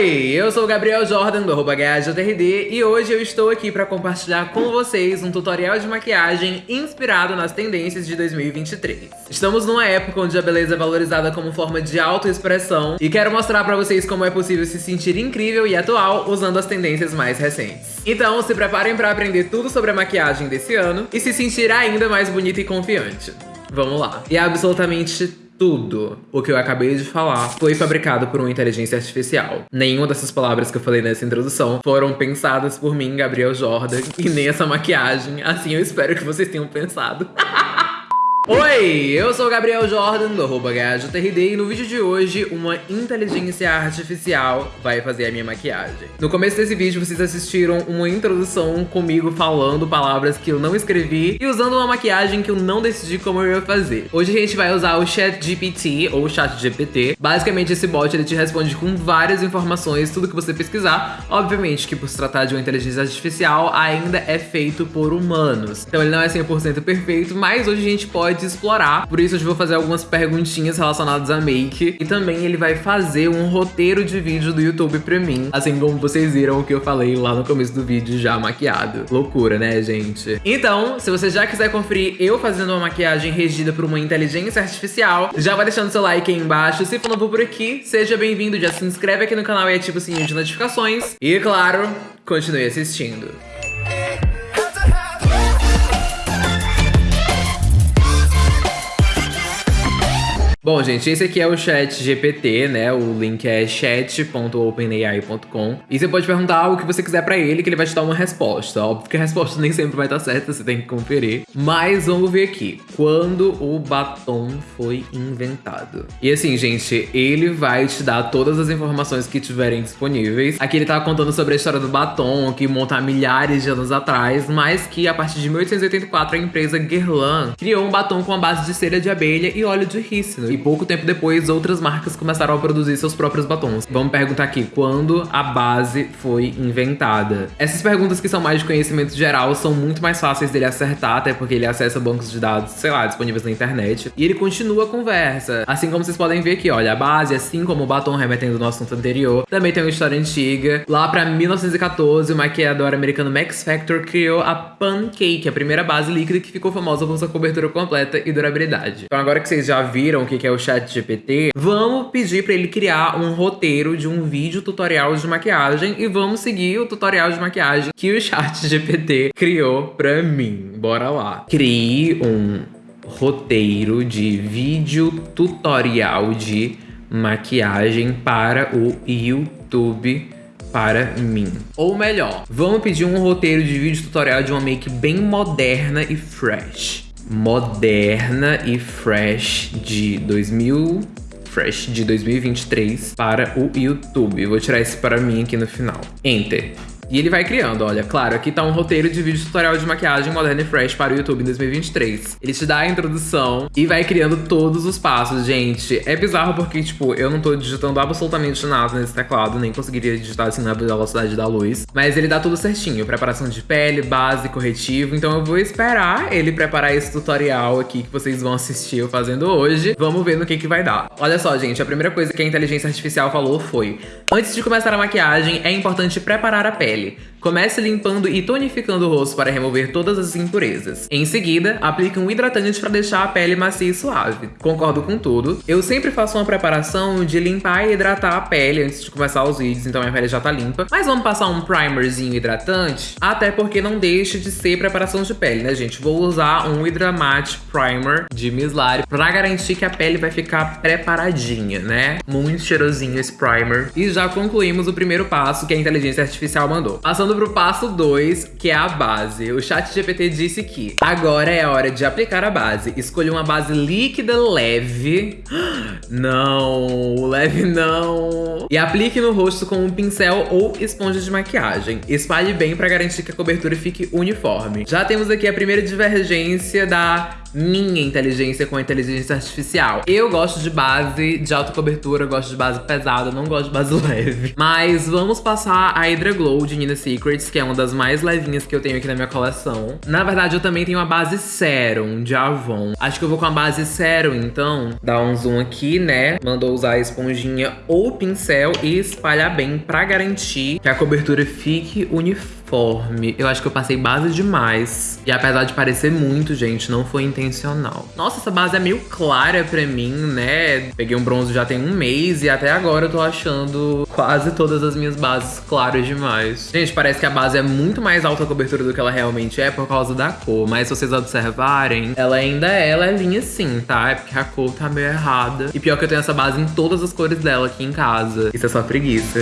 Oi, eu sou o Gabriel Jordan do arroba e hoje eu estou aqui para compartilhar com vocês um tutorial de maquiagem inspirado nas tendências de 2023. Estamos numa época onde a beleza é valorizada como forma de autoexpressão e quero mostrar para vocês como é possível se sentir incrível e atual usando as tendências mais recentes. Então se preparem para aprender tudo sobre a maquiagem desse ano e se sentir ainda mais bonita e confiante. Vamos lá. E absolutamente tudo o que eu acabei de falar foi fabricado por uma inteligência artificial. Nenhuma dessas palavras que eu falei nessa introdução foram pensadas por mim, Gabriel Jordan, e nem essa maquiagem. Assim eu espero que vocês tenham pensado. Oi, eu sou o Gabriel Jordan, do arroba e no vídeo de hoje, uma inteligência artificial vai fazer a minha maquiagem. No começo desse vídeo, vocês assistiram uma introdução comigo falando palavras que eu não escrevi e usando uma maquiagem que eu não decidi como eu ia fazer. Hoje a gente vai usar o ChatGPT, ou ChatGPT. Basicamente, esse bot ele te responde com várias informações, tudo que você pesquisar. Obviamente que por se tratar de uma inteligência artificial, ainda é feito por humanos. Então ele não é 100% perfeito, mas hoje a gente pode explorar. Por isso, eu vou fazer algumas perguntinhas relacionadas a make. E também ele vai fazer um roteiro de vídeo do YouTube pra mim. Assim como vocês viram o que eu falei lá no começo do vídeo já maquiado. Loucura, né, gente? Então, se você já quiser conferir eu fazendo uma maquiagem regida por uma inteligência artificial, já vai deixando seu like aí embaixo. Se for novo por aqui, seja bem-vindo. Já se inscreve aqui no canal e ativa o sininho de notificações. E, claro, continue assistindo. Bom, gente, esse aqui é o chat GPT, né? O link é chat.openai.com. E você pode perguntar o que você quiser pra ele, que ele vai te dar uma resposta. Óbvio que a resposta nem sempre vai estar certa, você tem que conferir. Mas vamos ver aqui. Quando o batom foi inventado? E assim, gente, ele vai te dar todas as informações que tiverem disponíveis. Aqui ele tá contando sobre a história do batom, que monta há milhares de anos atrás, mas que a partir de 1884 a empresa Guerlain criou um batom com a base de cera de abelha e óleo de rícino e pouco tempo depois, outras marcas começaram a produzir seus próprios batons. Vamos perguntar aqui, quando a base foi inventada? Essas perguntas que são mais de conhecimento geral são muito mais fáceis dele acertar, até porque ele acessa bancos de dados, sei lá, disponíveis na internet. E ele continua a conversa. Assim como vocês podem ver aqui, olha, a base, assim como o batom remetendo no assunto anterior, também tem uma história antiga. Lá pra 1914, o maquiador americano Max Factor criou a Pancake, a primeira base líquida que ficou famosa por sua cobertura completa e durabilidade. Então agora que vocês já viram o que que é o chat GPT, vamos pedir para ele criar um roteiro de um vídeo tutorial de maquiagem e vamos seguir o tutorial de maquiagem que o chat GPT criou para mim. Bora lá. Crie um roteiro de vídeo tutorial de maquiagem para o YouTube para mim. Ou melhor, vamos pedir um roteiro de vídeo tutorial de uma make bem moderna e fresh moderna e fresh de 2000 fresh de 2023 para o YouTube. Vou tirar esse para mim aqui no final. Enter. E ele vai criando, olha, claro, aqui tá um roteiro de vídeo tutorial de maquiagem moderna e fresh para o YouTube em 2023. Ele te dá a introdução e vai criando todos os passos, gente. É bizarro porque, tipo, eu não tô digitando absolutamente nada nesse teclado, nem conseguiria digitar assim na velocidade da luz. Mas ele dá tudo certinho, preparação de pele, base, corretivo. Então eu vou esperar ele preparar esse tutorial aqui que vocês vão assistir eu fazendo hoje. Vamos ver no que que vai dar. Olha só, gente, a primeira coisa que a inteligência artificial falou foi Antes de começar a maquiagem, é importante preparar a pele pele. Comece limpando e tonificando o rosto para remover todas as impurezas. Em seguida, aplique um hidratante para deixar a pele macia e suave. Concordo com tudo. Eu sempre faço uma preparação de limpar e hidratar a pele antes de começar os vídeos, então minha pele já tá limpa. Mas vamos passar um primerzinho hidratante? Até porque não deixa de ser preparação de pele, né, gente? Vou usar um Hydra Matte Primer de Miss Lari para garantir que a pele vai ficar preparadinha, né? Muito cheirosinho esse primer. E já concluímos o primeiro passo que a inteligência artificial mandou. Passando pro passo 2, que é a base. O chat GPT disse que agora é a hora de aplicar a base. Escolha uma base líquida leve. Não, leve não. E aplique no rosto com um pincel ou esponja de maquiagem. Espalhe bem para garantir que a cobertura fique uniforme. Já temos aqui a primeira divergência da minha inteligência com a inteligência artificial. Eu gosto de base de alta cobertura, gosto de base pesada, não gosto de base leve. Mas vamos passar a Hydra Glow de Nina Secrets, que é uma das mais levinhas que eu tenho aqui na minha coleção. Na verdade, eu também tenho a base Serum de Avon. Acho que eu vou com a base Serum, então. Dá um zoom aqui, né? Mandou usar a esponjinha ou pincel e espalhar bem pra garantir que a cobertura fique uniforme uniforme. Eu acho que eu passei base demais. E apesar de parecer muito, gente, não foi intencional. Nossa, essa base é meio clara pra mim, né? Peguei um bronze já tem um mês e até agora eu tô achando quase todas as minhas bases claras demais. Gente, parece que a base é muito mais alta cobertura do que ela realmente é por causa da cor. Mas se vocês observarem, ela ainda é levinha sim, tá? É porque a cor tá meio errada. E pior que eu tenho essa base em todas as cores dela aqui em casa. Isso é só preguiça.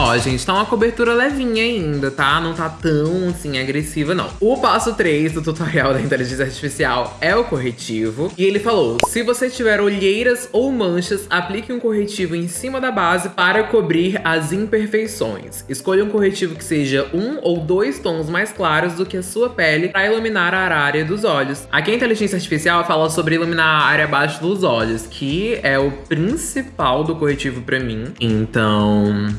Ó, gente, tá uma cobertura levinha ainda, tá? Não tá tão, assim, agressiva, não. O passo 3 do tutorial da inteligência artificial é o corretivo. E ele falou, se você tiver olheiras ou manchas, aplique um corretivo em cima da base para cobrir as imperfeições. Escolha um corretivo que seja um ou dois tons mais claros do que a sua pele para iluminar a área dos olhos. Aqui a inteligência artificial fala sobre iluminar a área abaixo dos olhos, que é o principal do corretivo pra mim. Então,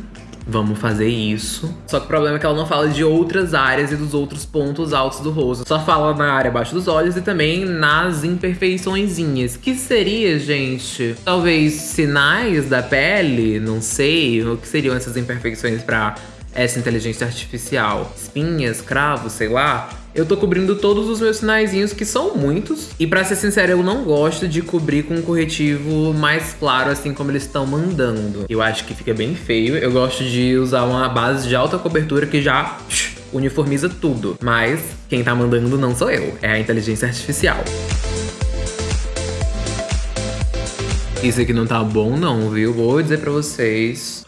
Vamos fazer isso. Só que o problema é que ela não fala de outras áreas e dos outros pontos altos do rosto. Só fala na área abaixo dos olhos e também nas imperfeiçõezinhas. Que seria, gente? Talvez sinais da pele? Não sei. O que seriam essas imperfeições para essa inteligência artificial? Espinhas, cravos, sei lá? Eu tô cobrindo todos os meus sinaizinhos, que são muitos. E pra ser sincero, eu não gosto de cobrir com um corretivo mais claro, assim como eles estão mandando. Eu acho que fica bem feio. Eu gosto de usar uma base de alta cobertura que já uniformiza tudo. Mas quem tá mandando não sou eu, é a inteligência artificial. Isso aqui não tá bom não, viu? Vou dizer pra vocês.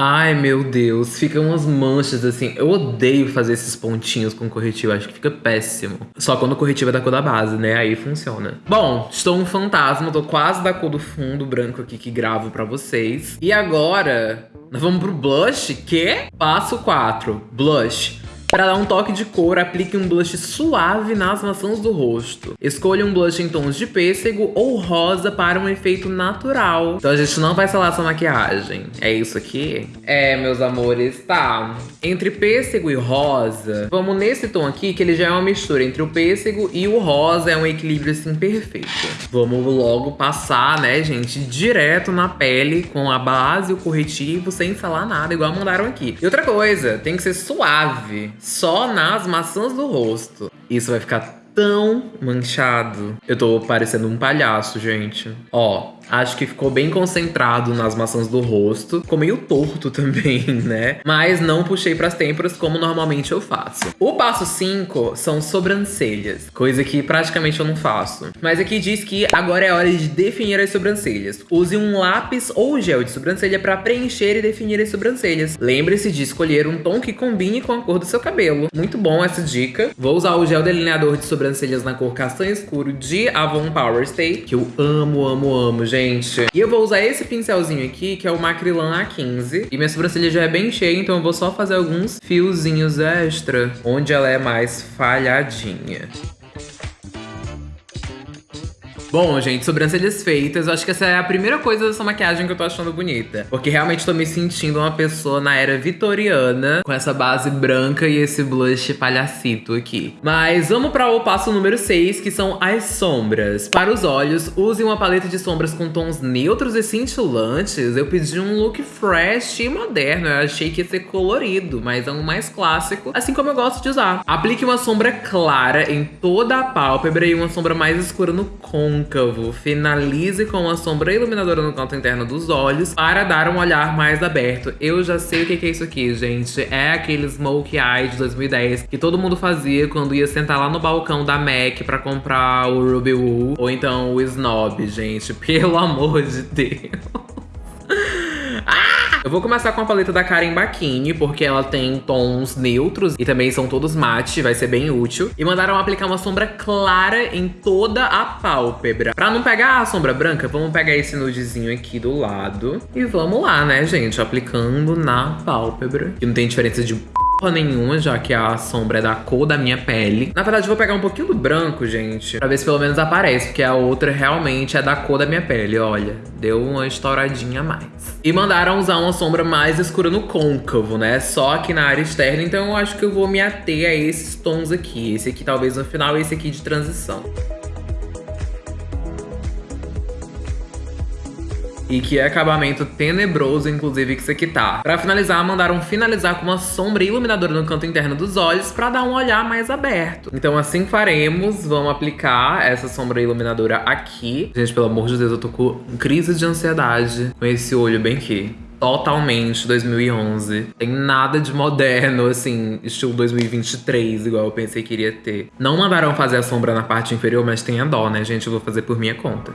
Ai, meu Deus, ficam umas manchas assim. Eu odeio fazer esses pontinhos com corretivo, acho que fica péssimo. Só quando o corretivo é da cor da base, né? Aí funciona. Bom, estou um fantasma, tô quase da cor do fundo branco aqui que gravo pra vocês. E agora, nós vamos pro blush, que? Passo 4, blush. Para dar um toque de cor, aplique um blush suave nas maçãs do rosto. Escolha um blush em tons de pêssego ou rosa para um efeito natural. Então a gente não vai selar essa maquiagem. É isso aqui? É, meus amores, tá. Entre pêssego e rosa, vamos nesse tom aqui, que ele já é uma mistura entre o pêssego e o rosa, é um equilíbrio assim perfeito. Vamos logo passar, né, gente, direto na pele com a base o corretivo, sem falar nada, igual mandaram aqui. E outra coisa, tem que ser suave só nas maçãs do rosto. Isso vai ficar tão manchado. Eu tô parecendo um palhaço, gente. Ó, Acho que ficou bem concentrado nas maçãs do rosto. Ficou meio torto também, né? Mas não puxei pras têmporas como normalmente eu faço. O passo 5 são sobrancelhas. Coisa que praticamente eu não faço. Mas aqui diz que agora é hora de definir as sobrancelhas. Use um lápis ou gel de sobrancelha para preencher e definir as sobrancelhas. Lembre-se de escolher um tom que combine com a cor do seu cabelo. Muito bom essa dica. Vou usar o gel delineador de sobrancelhas na cor castanho escuro de Avon Power Stay, que eu amo, amo, amo, gente gente. E eu vou usar esse pincelzinho aqui, que é o Macrilan A15. E minha sobrancelha já é bem cheia, então eu vou só fazer alguns fiozinhos extra, onde ela é mais falhadinha. Bom, gente, sobrancelhas feitas. Eu acho que essa é a primeira coisa dessa maquiagem que eu tô achando bonita. Porque realmente tô me sentindo uma pessoa na era vitoriana, com essa base branca e esse blush palhacito aqui. Mas vamos para o passo número 6, que são as sombras. Para os olhos, use uma paleta de sombras com tons neutros e cintilantes. Eu pedi um look fresh e moderno. Eu achei que ia ser colorido, mas é um mais clássico, assim como eu gosto de usar. Aplique uma sombra clara em toda a pálpebra e uma sombra mais escura no côncavo côncavo. Finalize com uma sombra iluminadora no canto interno dos olhos para dar um olhar mais aberto. Eu já sei o que é isso aqui, gente. É aquele Smoke Eye de 2010 que todo mundo fazia quando ia sentar lá no balcão da MAC pra comprar o Ruby Woo ou então o Snob, gente. Pelo amor de Deus. Eu vou começar com a paleta da Karen Bakini, porque ela tem tons neutros e também são todos mate, vai ser bem útil. E mandaram aplicar uma sombra clara em toda a pálpebra. Pra não pegar a sombra branca, vamos pegar esse nudezinho aqui do lado. E vamos lá, né, gente? Aplicando na pálpebra. Que não tem diferença de nenhuma, já que a sombra é da cor da minha pele. Na verdade, vou pegar um pouquinho do branco, gente, pra ver se pelo menos aparece, porque a outra realmente é da cor da minha pele, olha. Deu uma estouradinha a mais. E mandaram usar uma sombra mais escura no côncavo, né? Só aqui na área externa, então eu acho que eu vou me ater a esses tons aqui. Esse aqui talvez no final esse aqui de transição. E que acabamento tenebroso, inclusive, que isso aqui tá. Pra finalizar, mandaram finalizar com uma sombra iluminadora no canto interno dos olhos pra dar um olhar mais aberto. Então assim faremos, vamos aplicar essa sombra iluminadora aqui. Gente, pelo amor de Deus, eu tô com crise de ansiedade com esse olho bem aqui totalmente 2011. Tem nada de moderno, assim, estilo 2023, igual eu pensei que iria ter. Não mandaram fazer a sombra na parte inferior, mas tem a dó, né, gente? Eu vou fazer por minha conta.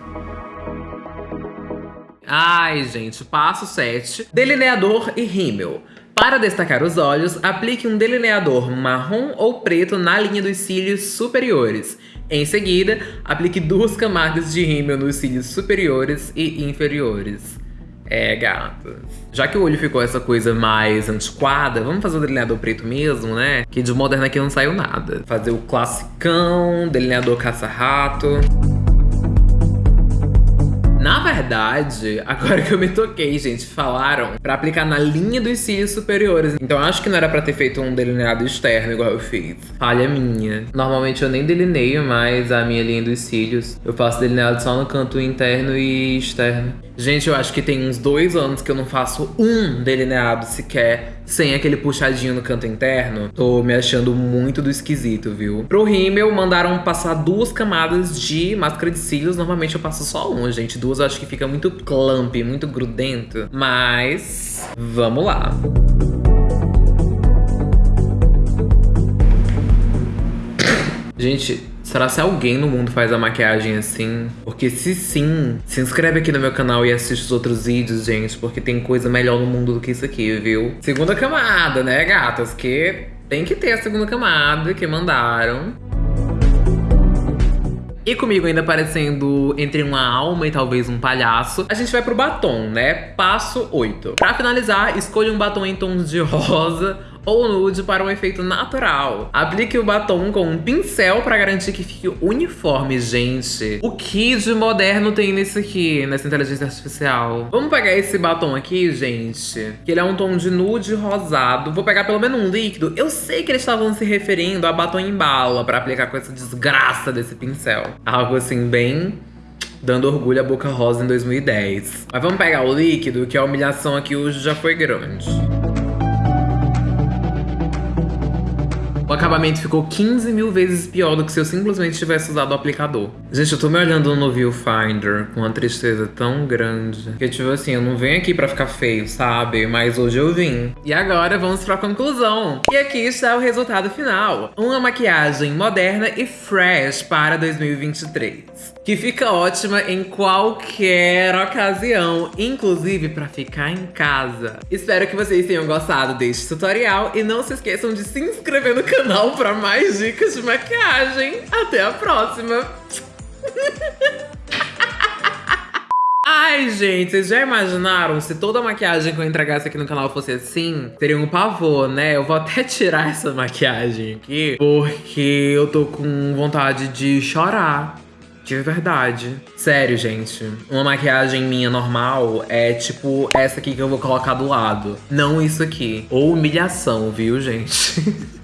Ai, gente, passo 7. Delineador e rímel. Para destacar os olhos, aplique um delineador marrom ou preto na linha dos cílios superiores. Em seguida, aplique duas camadas de rímel nos cílios superiores e inferiores. É, gatas. Já que o olho ficou essa coisa mais antiquada, vamos fazer o delineador preto mesmo, né? Que de moderno aqui não saiu nada. Fazer o classicão, delineador caça-rato. Na verdade, agora que eu me toquei, gente, falaram pra aplicar na linha dos cílios superiores. Então acho que não era pra ter feito um delineado externo igual eu fiz. Falha minha. Normalmente eu nem delineio mais a minha linha dos cílios. Eu faço delineado só no canto interno e externo. Gente, eu acho que tem uns dois anos que eu não faço um delineado sequer sem aquele puxadinho no canto interno. Tô me achando muito do esquisito, viu? Pro rímel, mandaram passar duas camadas de máscara de cílios. Normalmente eu passo só uma, gente. Duas eu acho que fica muito clump, muito grudento. Mas, vamos lá. Gente, Será se alguém no mundo faz a maquiagem assim? Porque se sim, se inscreve aqui no meu canal e assiste os outros vídeos, gente, porque tem coisa melhor no mundo do que isso aqui, viu? Segunda camada, né, gatas? Que tem que ter a segunda camada que mandaram. E comigo ainda parecendo entre uma alma e talvez um palhaço, a gente vai pro batom, né? Passo 8. Pra finalizar, escolha um batom em tons de rosa ou nude para um efeito natural. Aplique o batom com um pincel para garantir que fique uniforme, gente. O que de moderno tem nesse aqui, nessa inteligência artificial? Vamos pegar esse batom aqui, gente, que ele é um tom de nude rosado. Vou pegar pelo menos um líquido. Eu sei que eles estavam se referindo a batom em bala para aplicar com essa desgraça desse pincel. Algo assim bem dando orgulho à Boca Rosa em 2010. Mas vamos pegar o líquido, que a humilhação aqui hoje já foi grande. O acabamento ficou 15 mil vezes pior do que se eu simplesmente tivesse usado o aplicador. Gente, eu tô me olhando no viewfinder com uma tristeza tão grande. Que tipo assim, eu não venho aqui pra ficar feio, sabe? Mas hoje eu vim. E agora vamos pra conclusão. E aqui está o resultado final. Uma maquiagem moderna e fresh para 2023 que fica ótima em qualquer ocasião, inclusive para ficar em casa. Espero que vocês tenham gostado deste tutorial e não se esqueçam de se inscrever no canal para mais dicas de maquiagem. Até a próxima! Ai, gente, vocês já imaginaram se toda a maquiagem que eu entregasse aqui no canal fosse assim? Seria um pavor, né? Eu vou até tirar essa maquiagem aqui, porque eu tô com vontade de chorar. De verdade. Sério, gente. Uma maquiagem minha normal é tipo essa aqui que eu vou colocar do lado. Não isso aqui. Ou humilhação, viu, gente?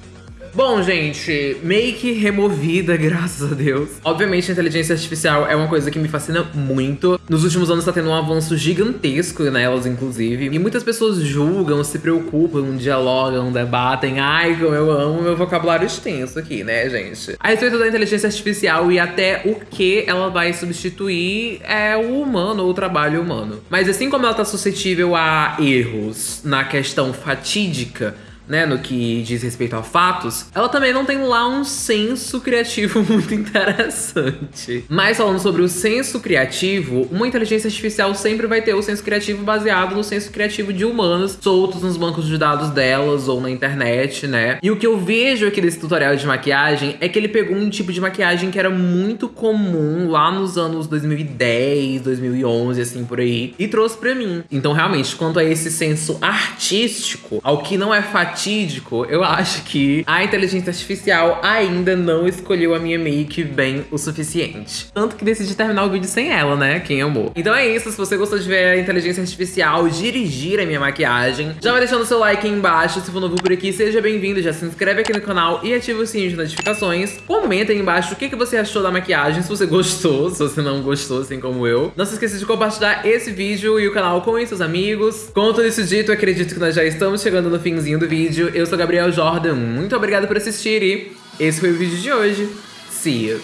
Bom, gente, make removida, graças a Deus. Obviamente, a inteligência artificial é uma coisa que me fascina muito. Nos últimos anos tá tendo um avanço gigantesco nelas, inclusive. E muitas pessoas julgam, se preocupam, dialogam, debatem. Ai, como eu amo meu vocabulário extenso aqui, né, gente? A respeito da inteligência artificial e até o que ela vai substituir é o humano ou o trabalho humano. Mas assim como ela tá suscetível a erros na questão fatídica, né, no que diz respeito a fatos, ela também não tem lá um senso criativo muito interessante. Mas falando sobre o senso criativo, uma inteligência artificial sempre vai ter o senso criativo baseado no senso criativo de humanos soltos nos bancos de dados delas ou na internet, né? E o que eu vejo aqui desse tutorial de maquiagem é que ele pegou um tipo de maquiagem que era muito comum lá nos anos 2010, 2011, assim, por aí, e trouxe pra mim. Então, realmente, quanto a esse senso artístico, ao que não é fatídico fatídico, eu acho que a inteligência artificial ainda não escolheu a minha make bem o suficiente. Tanto que decidi terminar o vídeo sem ela, né? Quem amou. Então é isso, se você gostou de ver a inteligência artificial dirigir a minha maquiagem, já vai deixando seu like aí embaixo. Se for novo por aqui, seja bem-vindo, já se inscreve aqui no canal e ativa o sininho de notificações. Comenta aí embaixo o que, que você achou da maquiagem, se você gostou, se você não gostou, assim como eu. Não se esqueça de compartilhar esse vídeo e o canal com seus amigos. Com tudo isso dito, acredito que nós já estamos chegando no finzinho do vídeo. Eu sou Gabriel Jordan, muito obrigado por assistir e esse foi o vídeo de hoje. See you!